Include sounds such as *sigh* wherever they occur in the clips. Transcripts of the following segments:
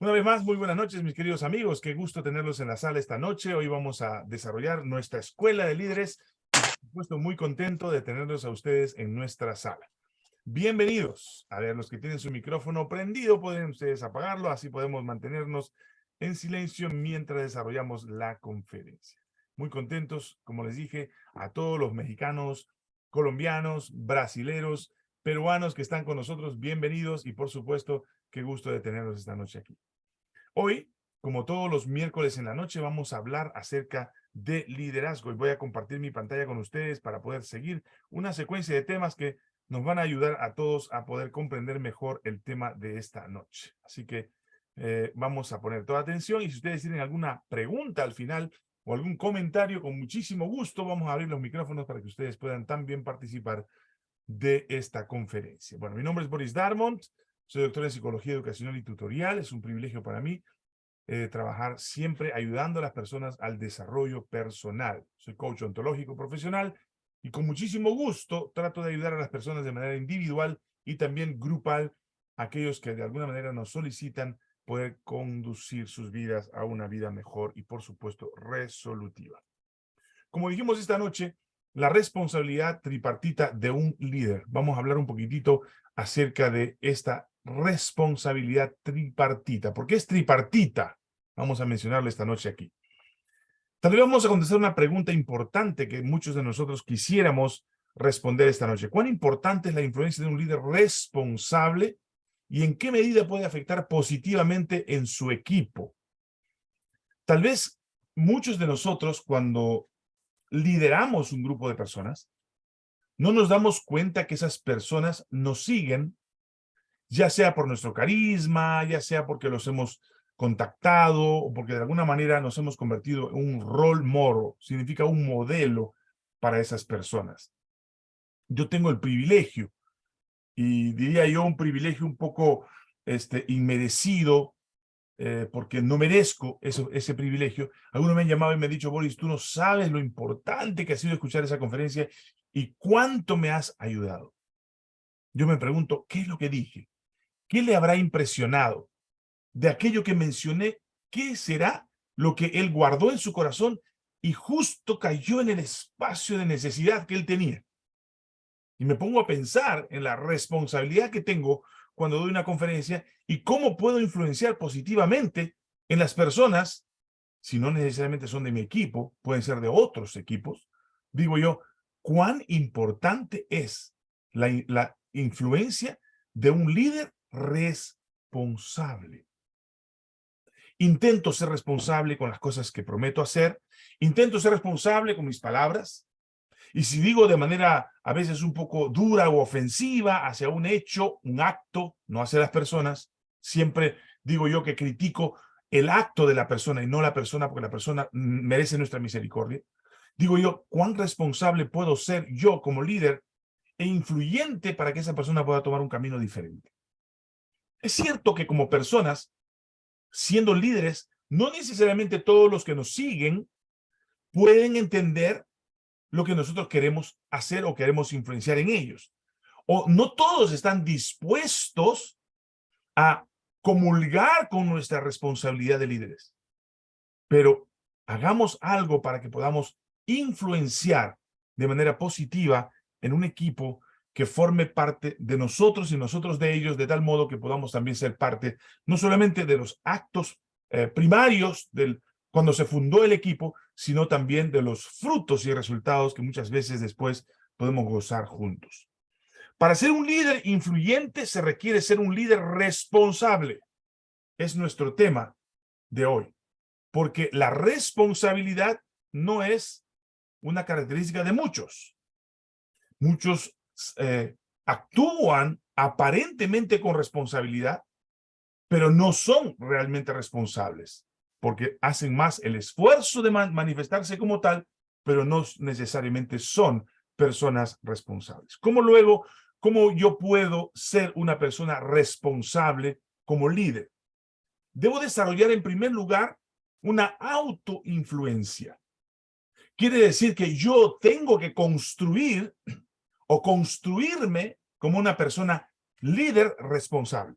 Una vez más, muy buenas noches, mis queridos amigos. Qué gusto tenerlos en la sala esta noche. Hoy vamos a desarrollar nuestra escuela de líderes. Por supuesto, muy contento de tenerlos a ustedes en nuestra sala. Bienvenidos. A ver, los que tienen su micrófono prendido, pueden ustedes apagarlo. Así podemos mantenernos en silencio mientras desarrollamos la conferencia. Muy contentos, como les dije, a todos los mexicanos, colombianos, brasileros, peruanos que están con nosotros, bienvenidos y por supuesto, qué gusto de tenerlos esta noche aquí. Hoy, como todos los miércoles en la noche, vamos a hablar acerca de liderazgo y voy a compartir mi pantalla con ustedes para poder seguir una secuencia de temas que nos van a ayudar a todos a poder comprender mejor el tema de esta noche. Así que eh, vamos a poner toda atención y si ustedes tienen alguna pregunta al final o algún comentario, con muchísimo gusto vamos a abrir los micrófonos para que ustedes puedan también participar de esta conferencia. Bueno, mi nombre es Boris Darmont, soy doctor en Psicología Educacional y Tutorial. Es un privilegio para mí eh, trabajar siempre ayudando a las personas al desarrollo personal. Soy coach ontológico profesional y con muchísimo gusto trato de ayudar a las personas de manera individual y también grupal, aquellos que de alguna manera nos solicitan poder conducir sus vidas a una vida mejor y, por supuesto, resolutiva. Como dijimos esta noche, la responsabilidad tripartita de un líder. Vamos a hablar un poquitito acerca de esta responsabilidad tripartita. ¿Por qué es tripartita? Vamos a mencionarlo esta noche aquí. Tal vamos a contestar una pregunta importante que muchos de nosotros quisiéramos responder esta noche. ¿Cuán importante es la influencia de un líder responsable y en qué medida puede afectar positivamente en su equipo? Tal vez muchos de nosotros cuando lideramos un grupo de personas, no nos damos cuenta que esas personas nos siguen, ya sea por nuestro carisma, ya sea porque los hemos contactado o porque de alguna manera nos hemos convertido en un rol moro, significa un modelo para esas personas. Yo tengo el privilegio, y diría yo un privilegio un poco este, inmerecido, eh, porque no merezco ese privilegio. Algunos me han llamado y me han dicho, Boris, tú no sabes lo importante que ha sido escuchar esa conferencia y cuánto me has ayudado. Yo me pregunto, ¿qué es lo que dije? ¿Qué le habrá impresionado? De aquello que mencioné, ¿qué será lo que él guardó en su corazón y justo cayó en el espacio de necesidad que él tenía? Y me pongo a pensar en la responsabilidad que tengo cuando doy una conferencia y cómo puedo influenciar positivamente en las personas, si no necesariamente son de mi equipo, pueden ser de otros equipos, digo yo, cuán importante es la, la influencia de un líder responsable. Intento ser responsable con las cosas que prometo hacer, intento ser responsable con mis palabras, y si digo de manera a veces un poco dura o ofensiva hacia un hecho, un acto, no hacia las personas, siempre digo yo que critico el acto de la persona y no la persona porque la persona merece nuestra misericordia. Digo yo, ¿cuán responsable puedo ser yo como líder e influyente para que esa persona pueda tomar un camino diferente? Es cierto que como personas, siendo líderes, no necesariamente todos los que nos siguen pueden entender lo que nosotros queremos hacer o queremos influenciar en ellos. O no todos están dispuestos a comulgar con nuestra responsabilidad de líderes. Pero hagamos algo para que podamos influenciar de manera positiva en un equipo que forme parte de nosotros y nosotros de ellos, de tal modo que podamos también ser parte no solamente de los actos eh, primarios del cuando se fundó el equipo, sino también de los frutos y resultados que muchas veces después podemos gozar juntos. Para ser un líder influyente se requiere ser un líder responsable. Es nuestro tema de hoy. Porque la responsabilidad no es una característica de muchos. Muchos eh, actúan aparentemente con responsabilidad, pero no son realmente responsables porque hacen más el esfuerzo de manifestarse como tal, pero no necesariamente son personas responsables. ¿Cómo luego, cómo yo puedo ser una persona responsable como líder? Debo desarrollar en primer lugar una autoinfluencia. Quiere decir que yo tengo que construir *clears throat* o construirme como una persona líder responsable.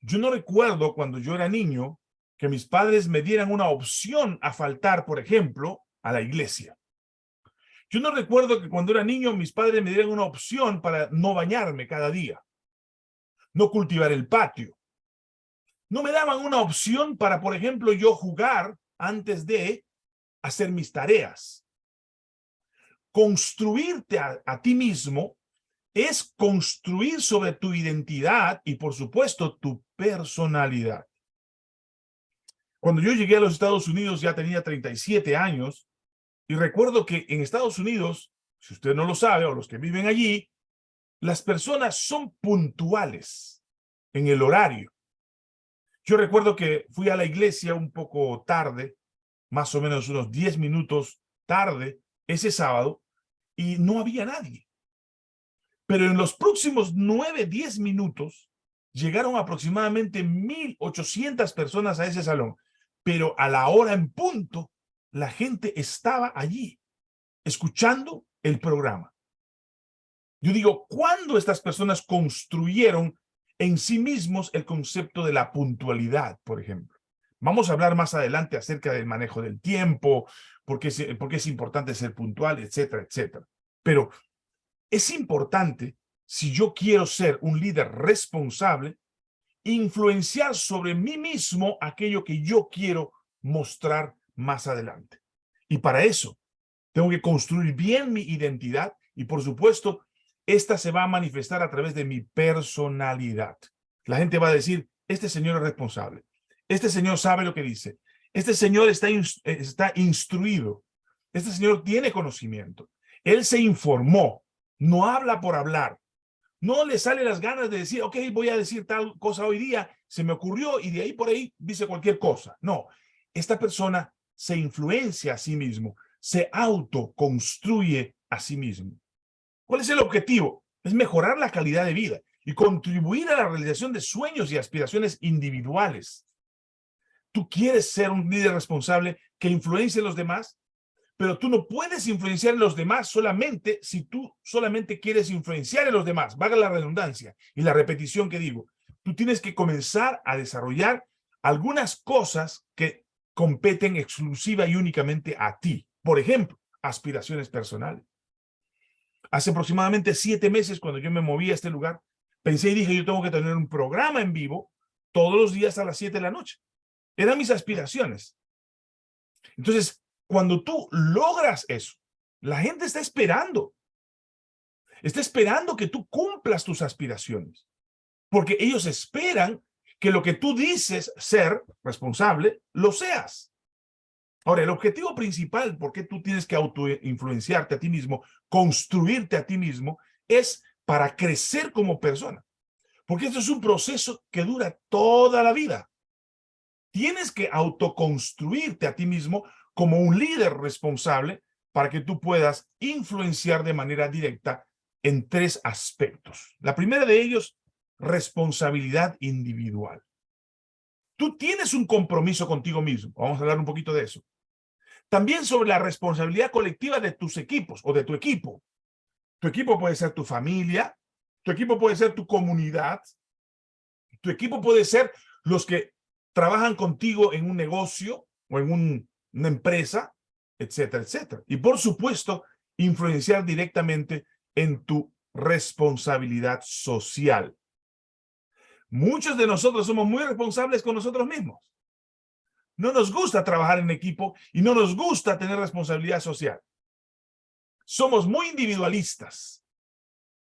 Yo no recuerdo cuando yo era niño que mis padres me dieran una opción a faltar, por ejemplo, a la iglesia. Yo no recuerdo que cuando era niño mis padres me dieran una opción para no bañarme cada día, no cultivar el patio. No me daban una opción para, por ejemplo, yo jugar antes de hacer mis tareas. Construirte a, a ti mismo es construir sobre tu identidad y, por supuesto, tu personalidad. Cuando yo llegué a los Estados Unidos ya tenía 37 años y recuerdo que en Estados Unidos, si usted no lo sabe o los que viven allí, las personas son puntuales en el horario. Yo recuerdo que fui a la iglesia un poco tarde, más o menos unos 10 minutos tarde, ese sábado, y no había nadie. Pero en los próximos 9, 10 minutos, llegaron aproximadamente 1.800 personas a ese salón. Pero a la hora en punto, la gente estaba allí, escuchando el programa. Yo digo, ¿cuándo estas personas construyeron en sí mismos el concepto de la puntualidad, por ejemplo? Vamos a hablar más adelante acerca del manejo del tiempo, por qué es, es importante ser puntual, etcétera, etcétera. Pero es importante, si yo quiero ser un líder responsable, influenciar sobre mí mismo aquello que yo quiero mostrar más adelante. Y para eso, tengo que construir bien mi identidad y, por supuesto, esta se va a manifestar a través de mi personalidad. La gente va a decir, este señor es responsable. Este señor sabe lo que dice. Este señor está, está instruido. Este señor tiene conocimiento. Él se informó no habla por hablar. No le sale las ganas de decir, ok, voy a decir tal cosa hoy día, se me ocurrió y de ahí por ahí dice cualquier cosa. No, esta persona se influencia a sí mismo, se autoconstruye a sí mismo. ¿Cuál es el objetivo? Es mejorar la calidad de vida y contribuir a la realización de sueños y aspiraciones individuales. ¿Tú quieres ser un líder responsable que influencie a los demás? Pero tú no puedes influenciar en los demás solamente si tú solamente quieres influenciar en los demás. Vaga la redundancia y la repetición que digo. Tú tienes que comenzar a desarrollar algunas cosas que competen exclusiva y únicamente a ti. Por ejemplo, aspiraciones personales. Hace aproximadamente siete meses, cuando yo me moví a este lugar, pensé y dije, yo tengo que tener un programa en vivo todos los días a las siete de la noche. Eran mis aspiraciones. Entonces, cuando tú logras eso, la gente está esperando. Está esperando que tú cumplas tus aspiraciones. Porque ellos esperan que lo que tú dices ser responsable, lo seas. Ahora, el objetivo principal, porque tú tienes que autoinfluenciarte a ti mismo, construirte a ti mismo, es para crecer como persona. Porque esto es un proceso que dura toda la vida. Tienes que autoconstruirte a ti mismo como un líder responsable para que tú puedas influenciar de manera directa en tres aspectos. La primera de ellos, responsabilidad individual. Tú tienes un compromiso contigo mismo. Vamos a hablar un poquito de eso. También sobre la responsabilidad colectiva de tus equipos o de tu equipo. Tu equipo puede ser tu familia, tu equipo puede ser tu comunidad, tu equipo puede ser los que trabajan contigo en un negocio o en un una empresa, etcétera, etcétera. Y por supuesto, influenciar directamente en tu responsabilidad social. Muchos de nosotros somos muy responsables con nosotros mismos. No nos gusta trabajar en equipo y no nos gusta tener responsabilidad social. Somos muy individualistas.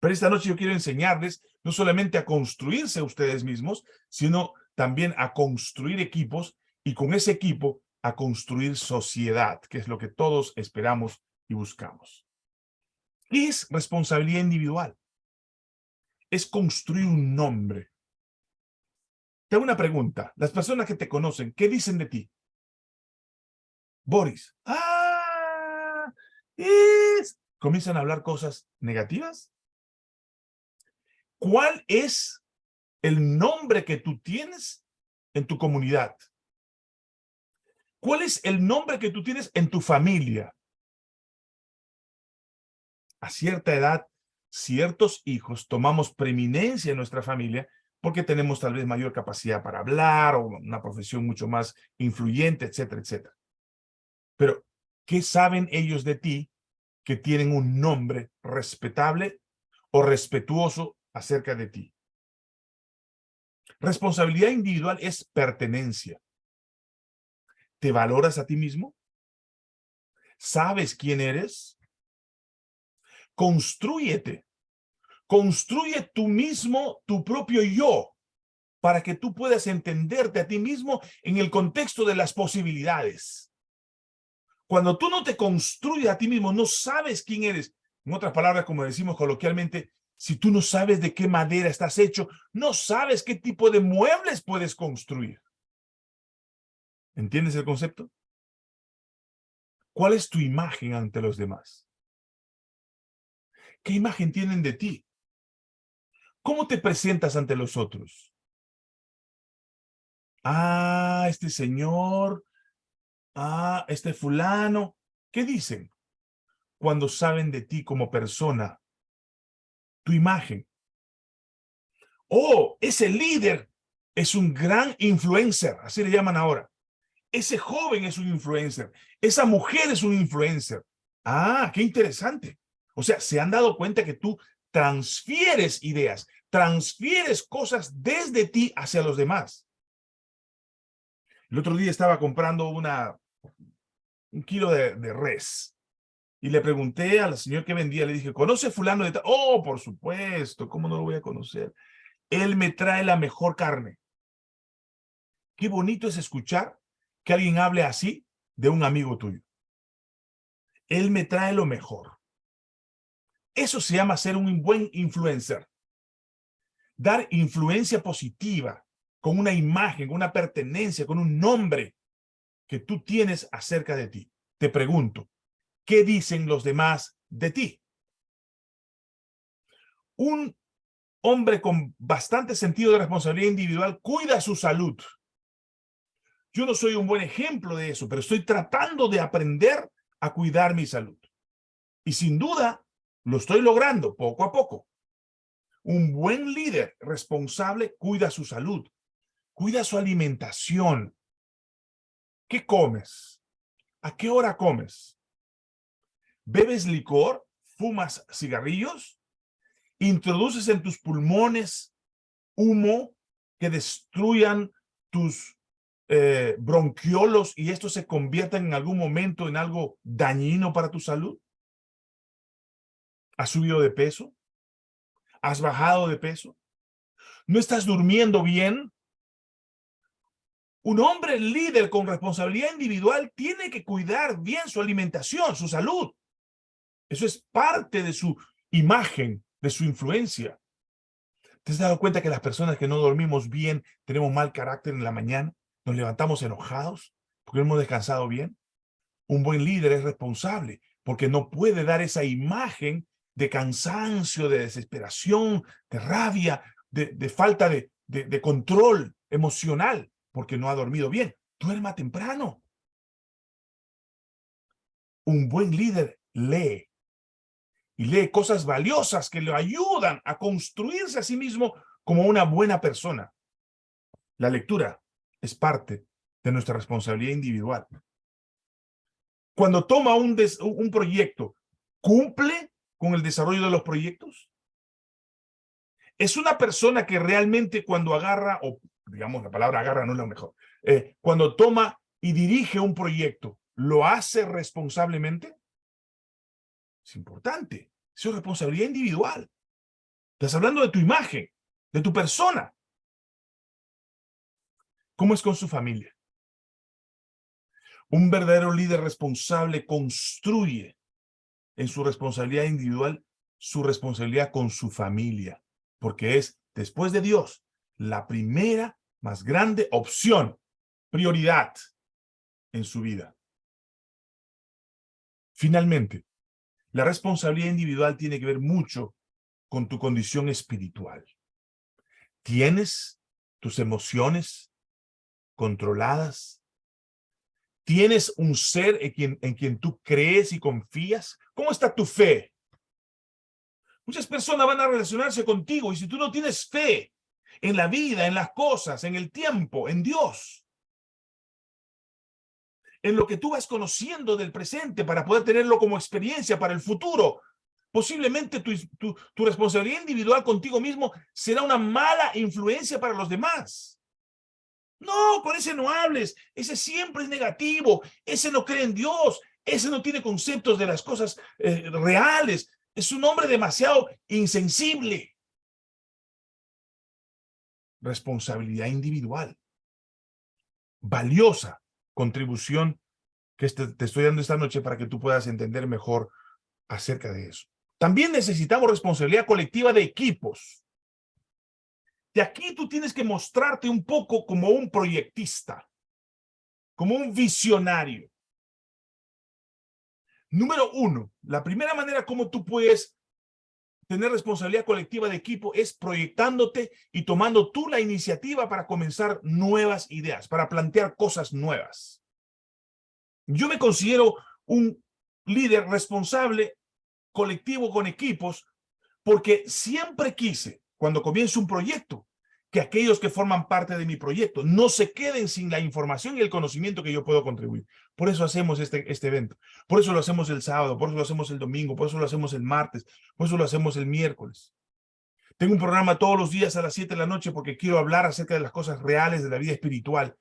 Pero esta noche yo quiero enseñarles no solamente a construirse ustedes mismos, sino también a construir equipos y con ese equipo a construir sociedad, que es lo que todos esperamos y buscamos. ¿Qué es responsabilidad individual? Es construir un nombre. Te hago una pregunta. Las personas que te conocen, ¿qué dicen de ti? Boris. ¡Ah! Es... ¿Comienzan a hablar cosas negativas? ¿Cuál es el nombre que tú tienes en tu comunidad? ¿Cuál es el nombre que tú tienes en tu familia? A cierta edad, ciertos hijos tomamos preeminencia en nuestra familia porque tenemos tal vez mayor capacidad para hablar o una profesión mucho más influyente, etcétera, etcétera. Pero, ¿qué saben ellos de ti que tienen un nombre respetable o respetuoso acerca de ti? Responsabilidad individual es pertenencia. ¿Te valoras a ti mismo? ¿Sabes quién eres? Constrúyete. Construye tú mismo tu propio yo para que tú puedas entenderte a ti mismo en el contexto de las posibilidades. Cuando tú no te construyes a ti mismo, no sabes quién eres. En otras palabras, como decimos coloquialmente, si tú no sabes de qué madera estás hecho, no sabes qué tipo de muebles puedes construir. ¿Entiendes el concepto? ¿Cuál es tu imagen ante los demás? ¿Qué imagen tienen de ti? ¿Cómo te presentas ante los otros? Ah, este señor, ah, este fulano. ¿Qué dicen cuando saben de ti como persona? Tu imagen. Oh, ese líder es un gran influencer, así le llaman ahora. Ese joven es un influencer. Esa mujer es un influencer. Ah, qué interesante. O sea, se han dado cuenta que tú transfieres ideas, transfieres cosas desde ti hacia los demás. El otro día estaba comprando un kilo de, res y le pregunté al señor que vendía, le dije, ¿conoce fulano de tal? Oh, por supuesto, ¿cómo no lo voy a conocer? Él me trae la mejor carne. Qué bonito es escuchar que alguien hable así de un amigo tuyo. Él me trae lo mejor. Eso se llama ser un buen influencer. Dar influencia positiva con una imagen, una pertenencia, con un nombre que tú tienes acerca de ti. Te pregunto, ¿qué dicen los demás de ti? Un hombre con bastante sentido de responsabilidad individual cuida su salud. Yo no soy un buen ejemplo de eso, pero estoy tratando de aprender a cuidar mi salud. Y sin duda, lo estoy logrando poco a poco. Un buen líder responsable cuida su salud, cuida su alimentación. ¿Qué comes? ¿A qué hora comes? ¿Bebes licor? ¿Fumas cigarrillos? ¿Introduces en tus pulmones humo que destruyan tus eh, bronquiolos y esto se convierta en algún momento en algo dañino para tu salud? ¿Has subido de peso? ¿Has bajado de peso? ¿No estás durmiendo bien? Un hombre líder con responsabilidad individual tiene que cuidar bien su alimentación, su salud. Eso es parte de su imagen, de su influencia. ¿Te has dado cuenta que las personas que no dormimos bien tenemos mal carácter en la mañana? Nos levantamos enojados porque no hemos descansado bien. Un buen líder es responsable porque no puede dar esa imagen de cansancio, de desesperación, de rabia, de, falta de, de control emocional porque no ha dormido bien. Duerma temprano. Un buen líder lee y lee cosas valiosas que le ayudan a construirse a sí mismo como una buena persona. La lectura es parte de nuestra responsabilidad individual. Cuando toma un, un proyecto, ¿cumple con el desarrollo de los proyectos? Es una persona que realmente cuando agarra, o digamos la palabra agarra no es lo mejor, eh, cuando toma y dirige un proyecto, ¿lo hace responsablemente? Es importante, es su responsabilidad individual. Estás hablando de tu imagen, de tu persona. ¿Cómo es con su familia? Un verdadero líder responsable construye en su responsabilidad individual su responsabilidad con su familia, porque es, después de Dios, la primera más grande opción, prioridad en su vida. Finalmente, la responsabilidad individual tiene que ver mucho con tu condición espiritual. ¿Tienes tus emociones controladas? ¿Tienes un ser en quien, en quien tú crees y confías? ¿Cómo está tu fe? Muchas personas van a relacionarse contigo y si tú no tienes fe en la vida, en las cosas, en el tiempo, en Dios. En lo que tú vas conociendo del presente para poder tenerlo como experiencia para el futuro. Posiblemente tu, tu, tu responsabilidad individual contigo mismo será una mala influencia para los demás. No, con ese no hables. Ese siempre es negativo. Ese no cree en Dios. Ese no tiene conceptos de las cosas eh, reales. Es un hombre demasiado insensible. Responsabilidad individual. Valiosa contribución que este, te estoy dando esta noche para que tú puedas entender mejor acerca de eso. También necesitamos responsabilidad colectiva de equipos. De aquí tú tienes que mostrarte un poco como un proyectista, como un visionario. Número uno, la primera manera como tú puedes tener responsabilidad colectiva de equipo es proyectándote y tomando tú la iniciativa para comenzar nuevas ideas, para plantear cosas nuevas. Yo me considero un líder responsable colectivo con equipos porque siempre quise cuando comienzo un proyecto, que aquellos que forman parte de mi proyecto no se queden sin la información y el conocimiento que yo puedo contribuir. Por eso hacemos este, este evento. Por eso lo hacemos el sábado, por eso lo hacemos el domingo, por eso lo hacemos el martes, por eso lo hacemos el miércoles. Tengo un programa todos los días a las 7 de la noche porque quiero hablar acerca de las cosas reales de la vida espiritual.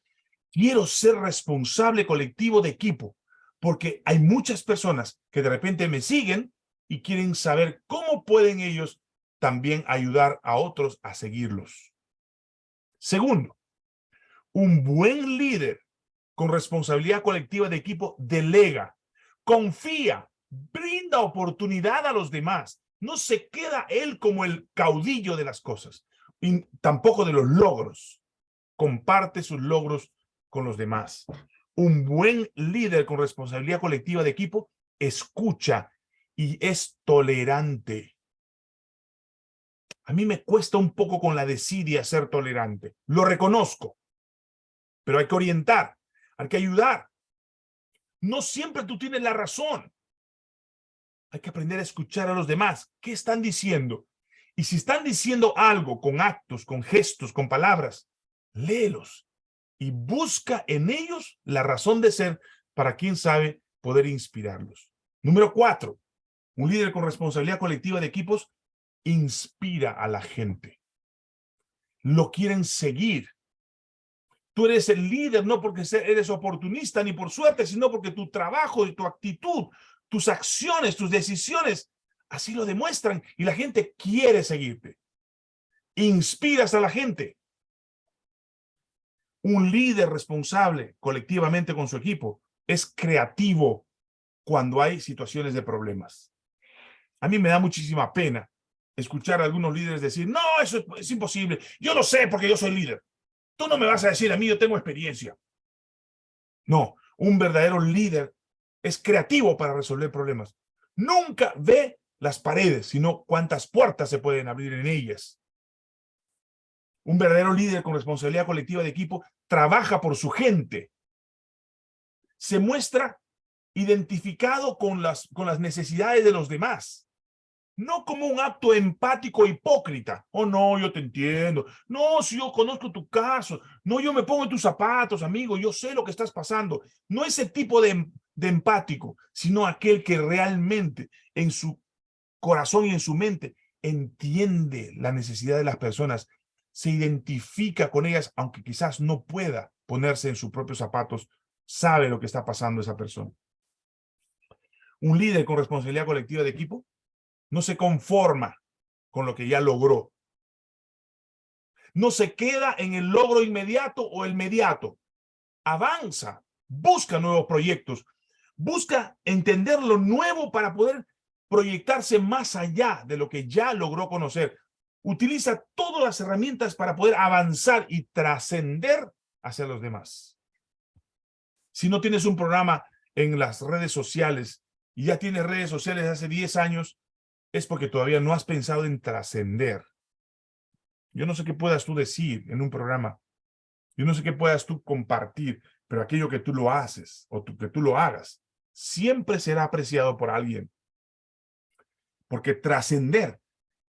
Quiero ser responsable colectivo de equipo porque hay muchas personas que de repente me siguen y quieren saber cómo pueden ellos también ayudar a otros a seguirlos. Segundo, un buen líder con responsabilidad colectiva de equipo delega, confía, brinda oportunidad a los demás. No se queda él como el caudillo de las cosas, y tampoco de los logros. Comparte sus logros con los demás. Un buen líder con responsabilidad colectiva de equipo escucha y es tolerante. A mí me cuesta un poco con la desidia ser tolerante. Lo reconozco. Pero hay que orientar, hay que ayudar. No siempre tú tienes la razón. Hay que aprender a escuchar a los demás. ¿Qué están diciendo? Y si están diciendo algo con actos, con gestos, con palabras, léelos y busca en ellos la razón de ser para quién sabe poder inspirarlos. Número cuatro, un líder con responsabilidad colectiva de equipos inspira a la gente. Lo quieren seguir. Tú eres el líder no porque eres oportunista ni por suerte, sino porque tu trabajo y tu actitud, tus acciones, tus decisiones, así lo demuestran y la gente quiere seguirte. Inspiras a la gente. Un líder responsable colectivamente con su equipo es creativo cuando hay situaciones de problemas. A mí me da muchísima pena escuchar a algunos líderes decir, no, eso es, imposible, yo lo sé porque yo soy líder. Tú no me vas a decir a mí, yo tengo experiencia. No, un verdadero líder es creativo para resolver problemas. Nunca ve las paredes, sino cuántas puertas se pueden abrir en ellas. Un verdadero líder con responsabilidad colectiva de equipo trabaja por su gente. Se muestra identificado con las, con las necesidades de los demás no como un acto empático hipócrita. Oh, no, yo te entiendo. No, si yo conozco tu caso. No, yo me pongo en tus zapatos, amigo. Yo sé lo que estás pasando. No ese tipo de, de empático, sino aquel que realmente en su corazón y en su mente entiende la necesidad de las personas, se identifica con ellas, aunque quizás no pueda ponerse en sus propios zapatos, sabe lo que está pasando esa persona. Un líder con responsabilidad colectiva de equipo no se conforma con lo que ya logró. No se queda en el logro inmediato o el mediato. Avanza, busca nuevos proyectos, busca entender lo nuevo para poder proyectarse más allá de lo que ya logró conocer. Utiliza todas las herramientas para poder avanzar y trascender hacia los demás. Si no tienes un programa en las redes sociales y ya tienes redes sociales hace 10 años, es porque todavía no has pensado en trascender. Yo no sé qué puedas tú decir en un programa. Yo no sé qué puedas tú compartir, pero aquello que tú lo haces o que tú lo hagas, siempre será apreciado por alguien. Porque trascender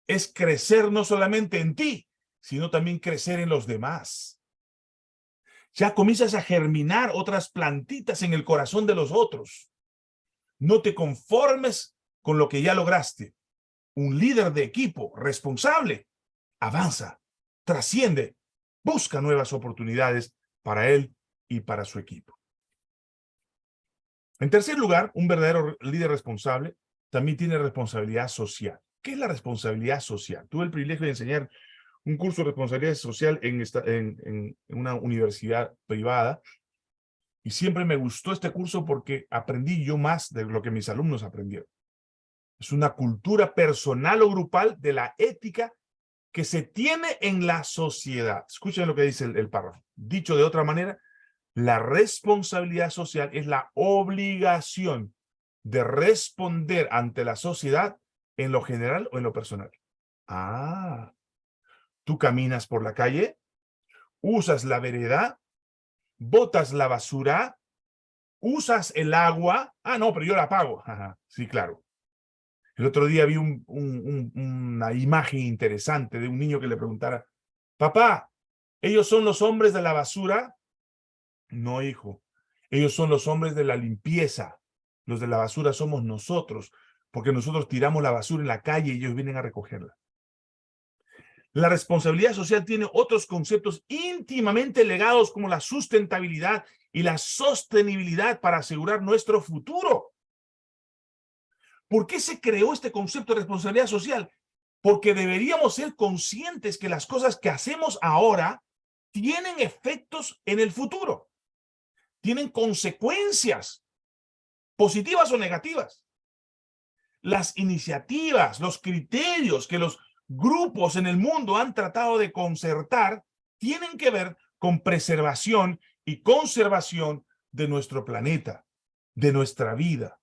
es crecer no solamente en ti, sino también crecer en los demás. Ya comienzas a germinar otras plantitas en el corazón de los otros. No te conformes con lo que ya lograste. Un líder de equipo responsable avanza, trasciende, busca nuevas oportunidades para él y para su equipo. En tercer lugar, un verdadero líder responsable también tiene responsabilidad social. ¿Qué es la responsabilidad social? Tuve el privilegio de enseñar un curso de responsabilidad social en, esta, en, una universidad privada y siempre me gustó este curso porque aprendí yo más de lo que mis alumnos aprendieron. Es una cultura personal o grupal de la ética que se tiene en la sociedad. Escuchen lo que dice el, párrafo. Dicho de otra manera, la responsabilidad social es la obligación de responder ante la sociedad en lo general o en lo personal. Ah, tú caminas por la calle, usas la vereda, botas la basura, usas el agua. Ah, no, pero yo la pago. sí, claro. El otro día vi una imagen interesante de un niño que le preguntara, papá, ¿ellos son los hombres de la basura? No, hijo. Ellos son los hombres de la limpieza. Los de la basura somos nosotros, porque nosotros tiramos la basura en la calle y ellos vienen a recogerla. La responsabilidad social tiene otros conceptos íntimamente legados como la sustentabilidad y la sostenibilidad para asegurar nuestro futuro. ¿Por qué se creó este concepto de responsabilidad social? Porque deberíamos ser conscientes que las cosas que hacemos ahora tienen efectos en el futuro tienen consecuencias positivas o negativas. Las iniciativas, los criterios que los grupos en el mundo han tratado de concertar tienen que ver con preservación y conservación de nuestro planeta, de nuestra vida.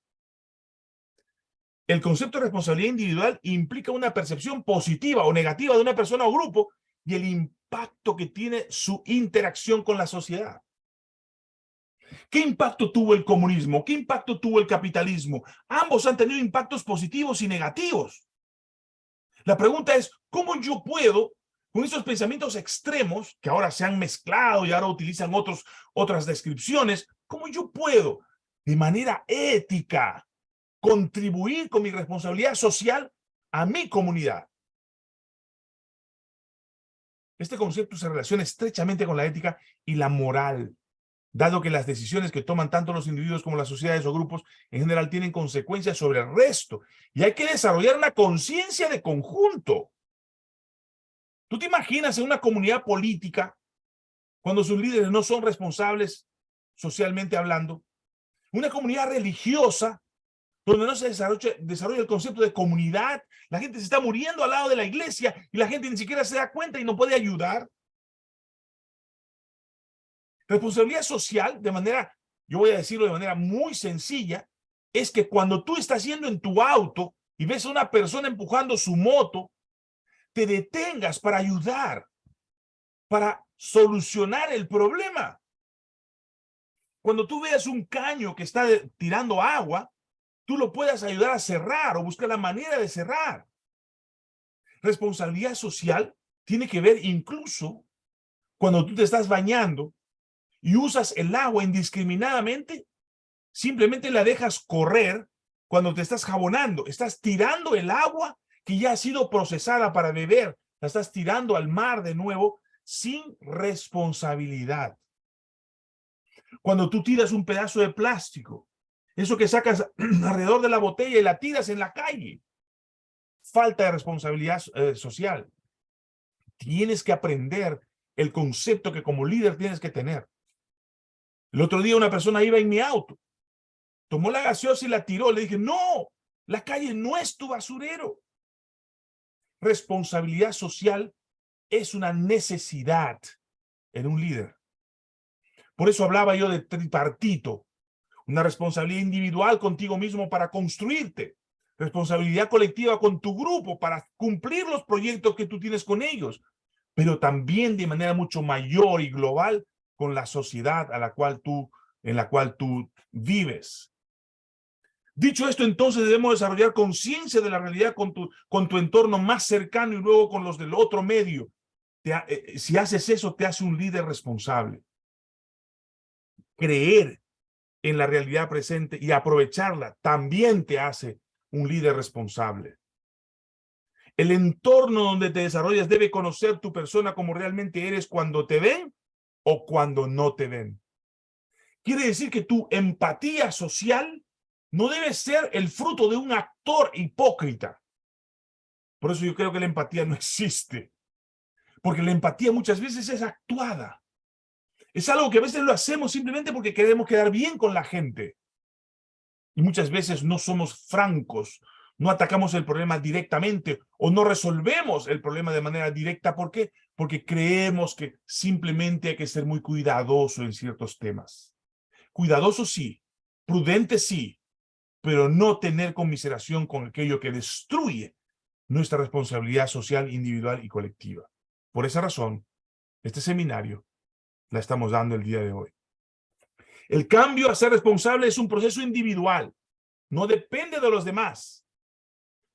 El concepto de responsabilidad individual implica una percepción positiva o negativa de una persona o grupo y el impacto que tiene su interacción con la sociedad. ¿Qué impacto tuvo el comunismo? ¿Qué impacto tuvo el capitalismo? Ambos han tenido impactos positivos y negativos. La pregunta es, ¿cómo yo puedo, con esos pensamientos extremos, que ahora se han mezclado y ahora utilizan otros, otras descripciones, cómo yo puedo, de manera ética, contribuir con mi responsabilidad social a mi comunidad? Este concepto se relaciona estrechamente con la ética y la moral dado que las decisiones que toman tanto los individuos como las sociedades o grupos en general tienen consecuencias sobre el resto. Y hay que desarrollar una conciencia de conjunto. ¿Tú te imaginas en una comunidad política cuando sus líderes no son responsables socialmente hablando? Una comunidad religiosa donde no se desarrolla, el concepto de comunidad, la gente se está muriendo al lado de la iglesia y la gente ni siquiera se da cuenta y no puede ayudar. Responsabilidad social, de manera, yo voy a decirlo de manera muy sencilla, es que cuando tú estás yendo en tu auto y ves a una persona empujando su moto, te detengas para ayudar, para solucionar el problema. Cuando tú veas un caño que está tirando agua, tú lo puedas ayudar a cerrar o buscar la manera de cerrar. Responsabilidad social tiene que ver incluso cuando tú te estás bañando y usas el agua indiscriminadamente, simplemente la dejas correr cuando te estás jabonando. Estás tirando el agua que ya ha sido procesada para beber. La estás tirando al mar de nuevo sin responsabilidad. Cuando tú tiras un pedazo de plástico, eso que sacas *clears throat* alrededor de la botella y la tiras en la calle, falta de responsabilidad eh, social. Tienes que aprender el concepto que como líder tienes que tener. El otro día una persona iba en mi auto, tomó la gaseosa y la tiró. Le dije, no, la calle no es tu basurero. Responsabilidad social es una necesidad en un líder. Por eso hablaba yo de tripartito, una responsabilidad individual contigo mismo para construirte, responsabilidad colectiva con tu grupo para cumplir los proyectos que tú tienes con ellos, pero también de manera mucho mayor y global con la sociedad a la cual tú, en la cual tú vives. Dicho esto, entonces debemos desarrollar conciencia de la realidad con tu, con tu entorno más cercano y luego con los del otro medio. eh, si haces eso, te hace un líder responsable. Creer en la realidad presente y aprovecharla también te hace un líder responsable. El entorno donde te desarrollas debe conocer tu persona como realmente eres cuando te ven o cuando no te ven. Quiere decir que tu empatía social no debe ser el fruto de un actor hipócrita. Por eso yo creo que la empatía no *laughs* existe. Porque la empatía muchas veces es actuada. Es algo que a veces lo hacemos simplemente porque queremos quedar bien con la gente. Y muchas veces no somos francos, no atacamos el problema directamente o no resolvemos el problema de manera directa. ¿Por qué? Porque creemos que simplemente hay que ser muy cuidadoso en ciertos temas. Cuidadoso sí, prudente sí, pero no tener conmiseración con aquello que destruye nuestra responsabilidad social, individual y colectiva. Por esa razón, este seminario la estamos dando el día de hoy. El cambio a ser responsable es un proceso individual. No depende de los demás.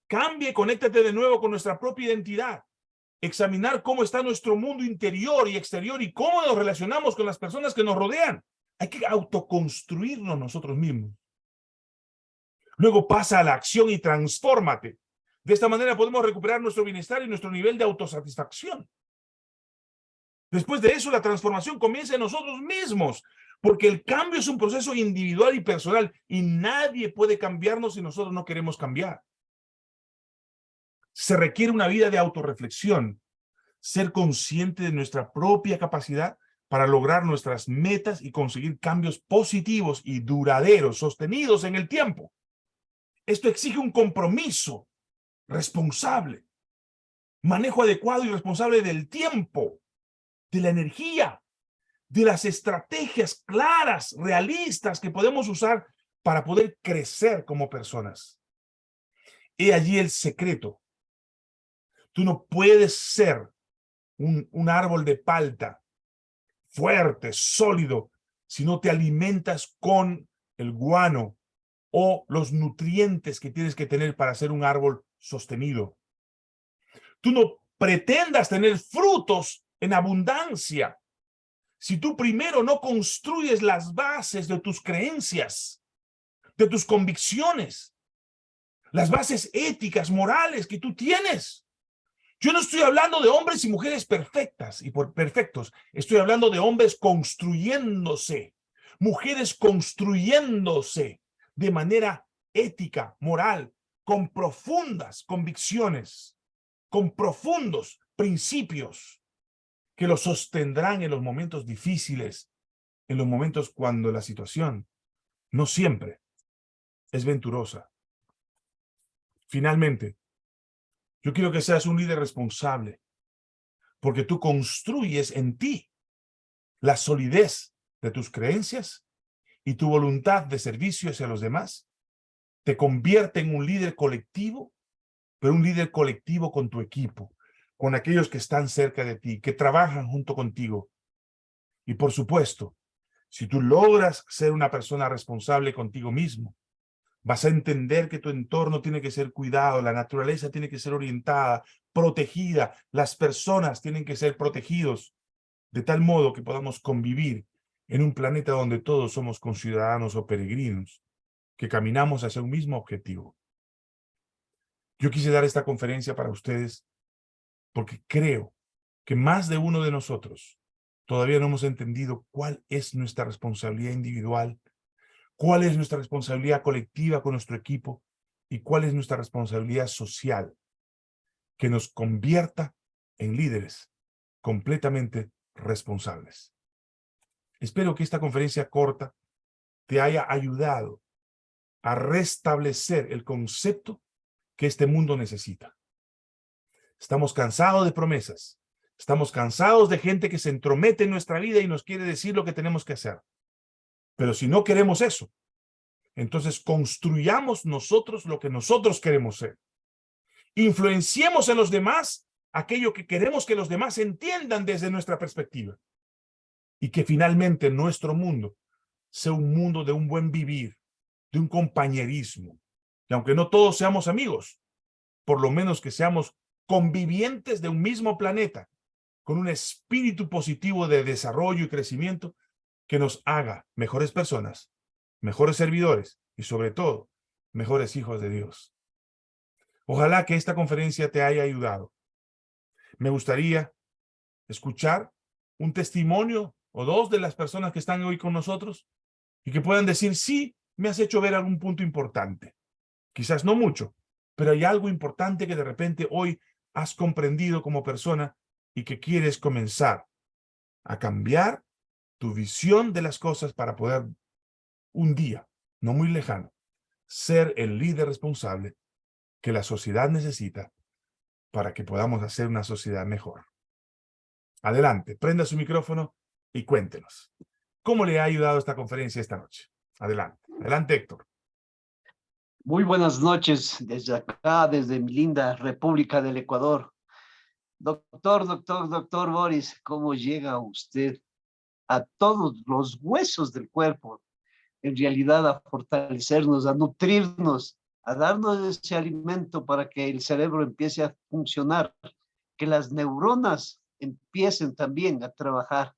Cambie, conéctate de nuevo con nuestra propia identidad. Examinar cómo está nuestro mundo interior y exterior y cómo nos relacionamos con las personas que nos rodean. Hay que autoconstruirnos nosotros mismos. Luego pasa a la acción y transfórmate. De esta manera podemos recuperar nuestro bienestar y nuestro nivel de autosatisfacción. Después de eso, la transformación comienza en nosotros mismos, porque el cambio es un proceso individual y personal, y nadie puede cambiarnos si nosotros no queremos cambiar. Se requiere una vida de autorreflexión, ser consciente de nuestra propia capacidad para lograr nuestras metas y conseguir cambios positivos y duraderos, sostenidos en el tiempo. Esto exige un compromiso responsable, manejo adecuado y responsable del tiempo, de la energía, de las estrategias claras, realistas que podemos usar para poder crecer como personas. Y allí el secreto. Tú no puedes ser un, un árbol de palta fuerte, sólido, si no te alimentas con el guano o los nutrientes que tienes que tener para ser un árbol sostenido. Tú no pretendas tener frutos en abundancia. Si tú primero no construyes las bases de tus creencias, de tus convicciones, las bases éticas, morales que tú tienes. Yo no estoy hablando de hombres y mujeres perfectas y por perfectos. Estoy hablando de hombres construyéndose, mujeres construyéndose de manera ética, moral, con profundas convicciones, con profundos principios que lo sostendrán en los momentos difíciles, en los momentos cuando la situación no siempre es venturosa. Finalmente, yo quiero que seas un líder responsable, porque tú construyes en ti la solidez de tus creencias y tu voluntad de servicio hacia los demás te convierte en un líder colectivo, pero un líder colectivo con tu equipo, con aquellos que están cerca de ti, que trabajan junto contigo. Y por supuesto, si tú logras ser una persona responsable contigo mismo, vas a entender que tu entorno tiene que ser cuidado, la naturaleza tiene que ser orientada, protegida, las personas tienen que ser protegidos, de tal modo que podamos convivir en un planeta donde todos somos conciudadanos o peregrinos, que caminamos hacia un mismo objetivo. Yo quise dar esta conferencia para ustedes porque creo que más de uno de nosotros todavía no hemos entendido cuál es nuestra responsabilidad individual, cuál es nuestra responsabilidad colectiva con nuestro equipo y cuál es nuestra responsabilidad social que nos convierta en líderes completamente responsables. Espero que esta conferencia corta te haya ayudado a restablecer el concepto que este mundo necesita. Estamos cansados de promesas. Estamos cansados de gente que se entromete en nuestra vida y nos quiere decir lo que tenemos que hacer. Pero si no queremos eso, entonces construyamos nosotros lo que nosotros queremos ser. Influenciemos en los demás aquello que queremos que los demás entiendan desde nuestra perspectiva. Y que finalmente nuestro mundo sea un mundo de un buen vivir, de un compañerismo. Y aunque no todos seamos amigos, por lo menos que seamos convivientes de un mismo planeta, con un espíritu positivo de desarrollo y crecimiento que nos haga mejores personas, mejores servidores y sobre todo, mejores hijos de Dios. Ojalá que esta conferencia te haya ayudado. Me gustaría escuchar un testimonio o dos de las personas que están hoy con nosotros y que puedan decir, sí, me has hecho ver algún punto importante. Quizás no mucho, pero hay algo importante que de repente hoy has comprendido como persona y que quieres comenzar a cambiar tu visión de las cosas para poder un día, no muy lejano, ser el líder responsable que la sociedad necesita para que podamos hacer una sociedad mejor. Adelante, prenda su micrófono y cuéntenos. ¿Cómo le ha ayudado esta conferencia esta noche? Adelante. Adelante, Héctor. Muy buenas noches desde acá, desde mi linda República del Ecuador. Doctor, doctor, doctor Boris, ¿cómo llega usted a todos los huesos del cuerpo? En realidad a fortalecernos, a nutrirnos, a darnos ese alimento para que el cerebro empiece a funcionar, que las neuronas empiecen también a trabajar.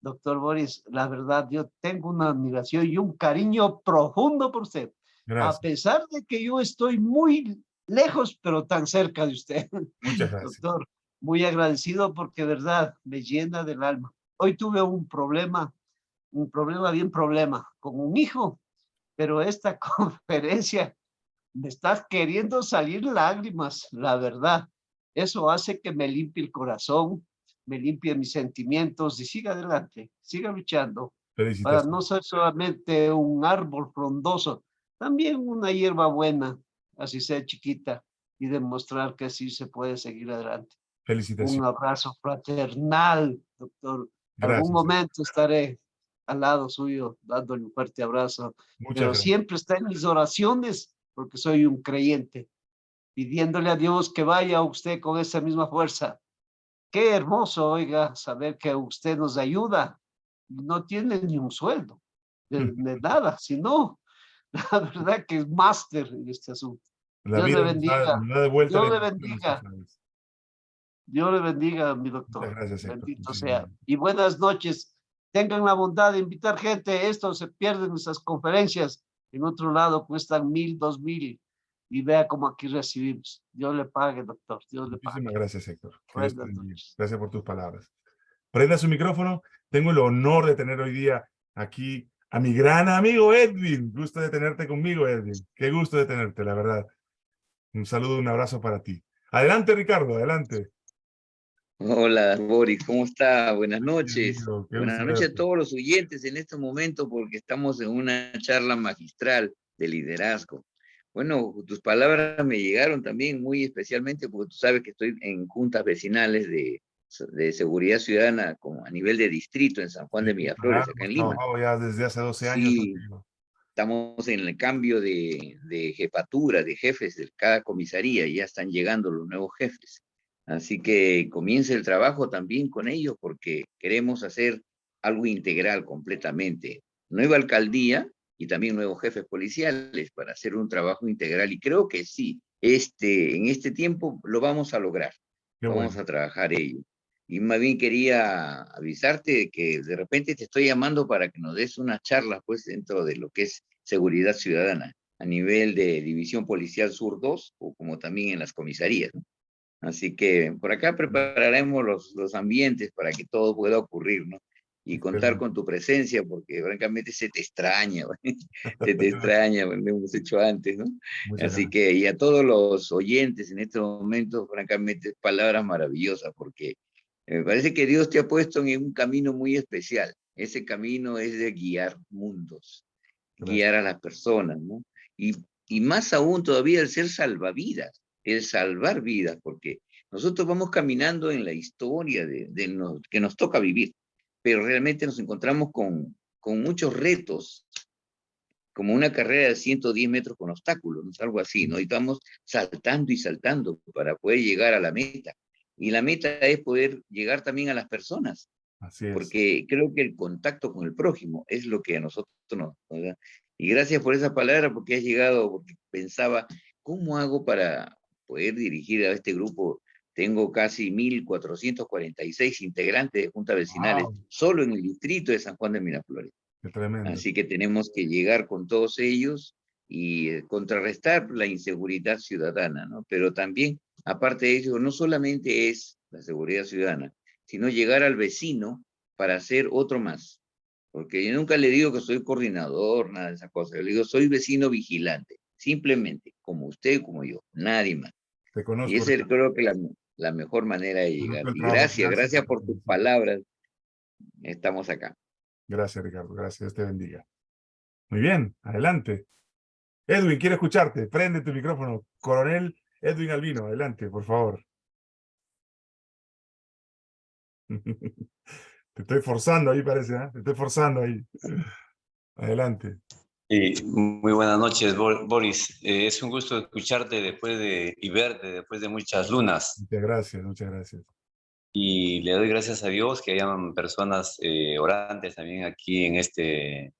Doctor Boris, la verdad, yo tengo una admiración y un cariño profundo por usted. A pesar de que yo estoy muy lejos, pero tan cerca de usted. Muchas *laughs* gracias. Doctor, muy agradecido porque, verdad, me llena del alma. Hoy tuve un problema, un problema bien problema, con un hijo, pero esta *laughs* conferencia me está queriendo salir lágrimas, la verdad. Eso hace que me limpie el corazón, me limpie mis sentimientos y siga adelante, siga luchando. Para no ser solamente un árbol frondoso, también una hierba buena, así sea chiquita, y demostrar que sí se puede seguir adelante. Felicitaciones. Un abrazo fraternal, doctor. En algún momento estaré al lado suyo, dándole un fuerte abrazo. Pero siempre está en mis oraciones, porque soy un creyente, pidiéndole a Dios que vaya usted con esa misma fuerza. Qué hermoso, oiga, saber que usted nos ayuda. No tiene ni un sueldo, de, de nada, sino *laughs* la verdad que es máster en este asunto. Dios le bendiga. Dios le bendiga. Dios le bendiga, mi doctor. Gracias, Bendito sea. Y buenas noches. Tengan la bondad de invitar gente. Esto se pierde en nuestras conferencias. En otro lado cuestan mil, dos mil. Y vea cómo aquí recibimos. Dios le pague, doctor. Dios le pague. Muchísimas gracias, Héctor. Gracias por tus palabras. Prenda su micrófono. Tengo el honor de tener hoy día aquí a mi gran amigo Edwin. Gusto de tenerte conmigo, Edwin. Qué gusto de tenerte, la verdad. Un saludo, un abrazo para ti. Adelante, Ricardo, adelante. Hola, Boris, ¿cómo está? Buenas noches. Buenas noches a todos los oyentes en este momento porque estamos en una charla magistral de liderazgo. Bueno, tus palabras me llegaron también muy especialmente porque tú sabes que estoy en juntas vecinales de, de seguridad ciudadana como a nivel de distrito en San Juan de Miraflores, acá en Lima. ya desde hace 12 años. estamos en el cambio de, de, jefatura, de jefes de cada comisaría, ya están llegando los nuevos jefes. Así que comience el trabajo también con ellos porque queremos hacer algo integral completamente. Nueva alcaldía y también nuevos jefes policiales para hacer un trabajo integral y creo que sí, este, en este tiempo lo vamos a lograr. vamos a trabajar ello. Y más bien quería avisarte que de repente te estoy llamando para que nos des una charla pues dentro de lo que es seguridad ciudadana a nivel de División Policial Sur 2 o como también en las comisarías. Así que por acá prepararemos los, los ambientes para que todo pueda ocurrir, ¿no? Y contar con tu presencia, porque francamente se te extraña, *laughs* se te extraña, lo hemos hecho antes, ¿no? Así que, y a todos los oyentes en este momento, francamente, palabras maravillosas, porque me parece que Dios te ha puesto en un camino muy especial. Ese camino es de guiar mundos, guiar a las personas, ¿no? Y, y más aún todavía el ser salvavidas, el salvar vidas, porque nosotros vamos caminando en la historia de, de que nos toca vivir, pero realmente nos encontramos con, con muchos retos, como una carrera de 110 metros con obstáculos, ¿no? algo así, ¿no? Y estamos saltando y saltando para poder llegar a la meta. Y la meta es poder llegar también a las personas. Así es. Porque creo que el contacto con el prójimo es lo que a nosotros nos... ¿verdad? Y gracias por esa palabra, porque has llegado, porque pensaba, ¿cómo hago para poder dirigir a este grupo Tengo casi 1.446 integrantes de juntas vecinales Wow. solo en el distrito de San Juan de Miraflores. Qué tremendo. Así que tenemos que llegar con todos ellos y eh, contrarrestar la inseguridad ciudadana, ¿no? Pero también, aparte de eso, no solamente es la seguridad ciudadana, sino llegar al vecino para hacer otro más. Porque yo nunca le digo que soy coordinador, nada de esas cosas. Yo le digo, soy vecino vigilante. Simplemente, como usted, como yo, nadie más. Te conozco. Y esa es creo que la, la mejor manera de llegar. Y gracias, gracias por tus palabras. Estamos acá. Gracias, Ricardo. Gracias. Te bendiga. Muy bien, adelante. Edwin, quiero escucharte. Prende tu micrófono. Coronel Edwin Albino, adelante, por favor. *laughs* Te estoy forzando ahí, parece, ¿ah? Te estoy forzando ahí. Adelante. Sí, muy buenas noches, Bo- Boris. Eh, es un gusto escucharte después de, y verte después de muchas lunas. Muchas gracias, muchas gracias. Y le doy gracias a Dios que hayan personas eh, orantes también aquí en, este,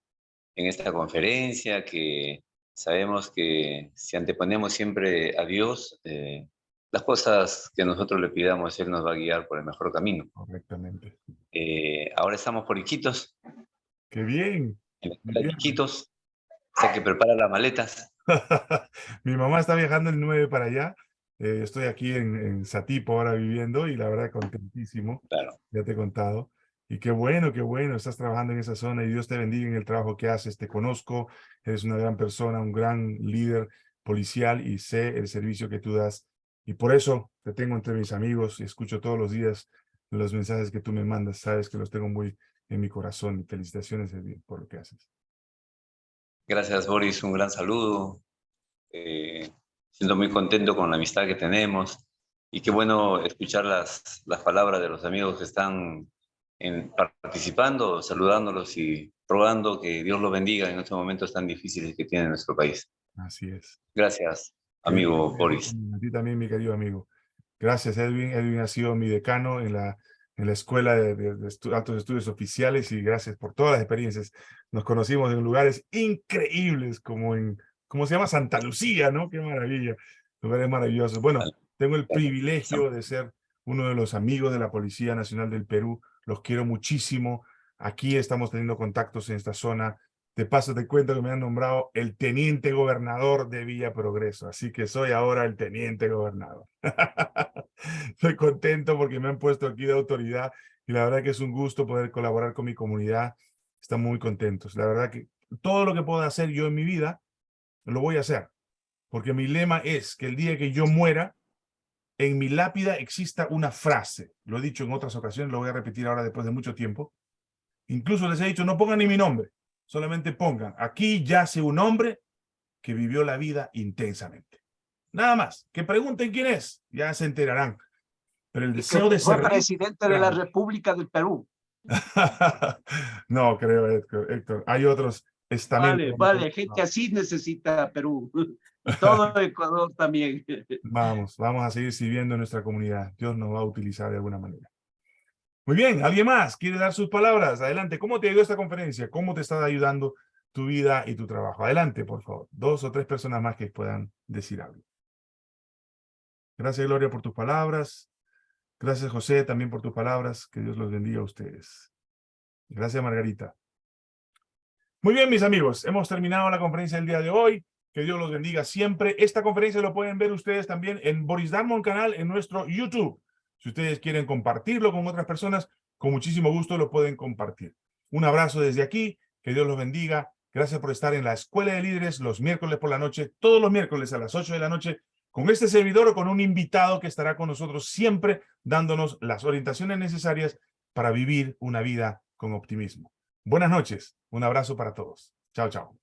en esta conferencia, que sabemos que si anteponemos siempre a Dios, eh, las cosas que nosotros le pidamos, Él nos va a guiar por el mejor camino. Correctamente. Eh, ahora estamos por Iquitos, ¡Qué bien! en la bien. Iquitos, o sea que prepara las maletas. *laughs* Mi mamá está viajando el 9 para allá. Eh, estoy aquí en, en Satipo ahora viviendo y la verdad contentísimo. Claro. ya te he contado. Y qué bueno, qué bueno, estás trabajando en esa zona y Dios te bendiga en el trabajo que haces. Te conozco, eres una gran persona, un gran líder policial y sé el servicio que tú das. Y por eso te tengo entre mis amigos y escucho todos los días los mensajes que tú me mandas. Sabes que los tengo muy en mi corazón y felicitaciones por lo que haces. Gracias, Boris. Un gran saludo. Eh, siento muy contento con la amistad que tenemos. Y qué bueno escuchar las, las palabras de los amigos que están en- participando, saludándolos y rogando que Dios los bendiga en estos momentos tan difíciles que tiene nuestro país. Así es. Gracias, amigo Boris. A ti también, mi querido amigo. Gracias, Edwin. Edwin ha sido mi decano en la, en la Escuela de, de- de Estu- Altos Estudios Oficiales y gracias por todas las experiencias. Nos conocimos en lugares increíbles como en, ¿cómo se llama? Santa Lucía, ¿no? Qué maravilla. Lugares maravillosos. Bueno, tengo el privilegio de ser uno de los amigos de la Policía Nacional del Perú. Los quiero muchísimo. Aquí estamos teniendo contactos en esta zona. De paso te cuento que me han nombrado el teniente gobernador de Villa Progreso, así que soy ahora el teniente gobernador. *laughs* Estoy contento porque me han puesto aquí de autoridad y la verdad que es un gusto poder colaborar con mi comunidad. Estamos muy contentos. La verdad que todo lo que pueda hacer yo en mi vida, lo voy a hacer. Porque mi lema es que el día que yo muera, en mi lápida exista una frase. Lo he dicho en otras ocasiones, lo voy a repetir ahora después de mucho tiempo. Incluso les he dicho, no pongan ni mi nombre, solamente pongan, aquí yace un hombre que vivió la vida intensamente. Nada más, que pregunten quién es, ya se enterarán. Pero el deseo de Fue ser... presidente de la. República del Perú. *laughs* no, creo, Héctor, Héctor. Hay otros estamentos. Vale, vale, gente así necesita Perú. *laughs* Todo Ecuador también. Vamos, vamos a seguir sirviendo en nuestra comunidad. Dios nos va a utilizar de alguna manera. Muy bien, ¿alguien más quiere dar sus palabras? Adelante, ¿cómo te ayudó esta conferencia? ¿Cómo te está ayudando tu vida y tu trabajo? Adelante, por favor. Dos o tres personas más que puedan decir algo. Gracias, Gloria, por tus palabras. Gracias, José, también por tus palabras. Que Dios los bendiga a ustedes. Gracias, Margarita. Muy bien, mis amigos. Hemos terminado la conferencia del día de hoy. Que Dios los bendiga siempre. Esta conferencia lo pueden ver ustedes también en Boris Darmon canal en nuestro YouTube. Si ustedes quieren compartirlo con otras personas, con muchísimo gusto lo pueden compartir. Un abrazo desde aquí. Que Dios los bendiga. Gracias por estar en la Escuela de Líderes los miércoles por la noche, todos los miércoles a las 8 de la noche, con este servidor o con un invitado que estará con nosotros siempre dándonos las orientaciones necesarias para vivir una vida con optimismo. Buenas noches. Un abrazo para todos. Chao, chao.